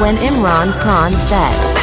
when Imran Khan said,